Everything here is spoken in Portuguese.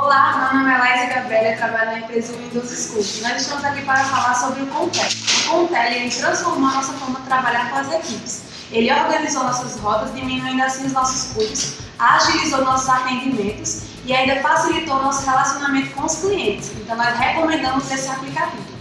Olá, meu nome é Laís Gabriela e trabalho na empresa Windows School. Nós estamos aqui para falar sobre o Contel. O Contel ele transformou a nossa forma de trabalhar com as equipes. Ele organizou nossas rotas, diminuindo assim os nossos custos, agilizou nossos atendimentos e ainda facilitou nosso relacionamento com os clientes. Então, nós recomendamos esse aplicativo.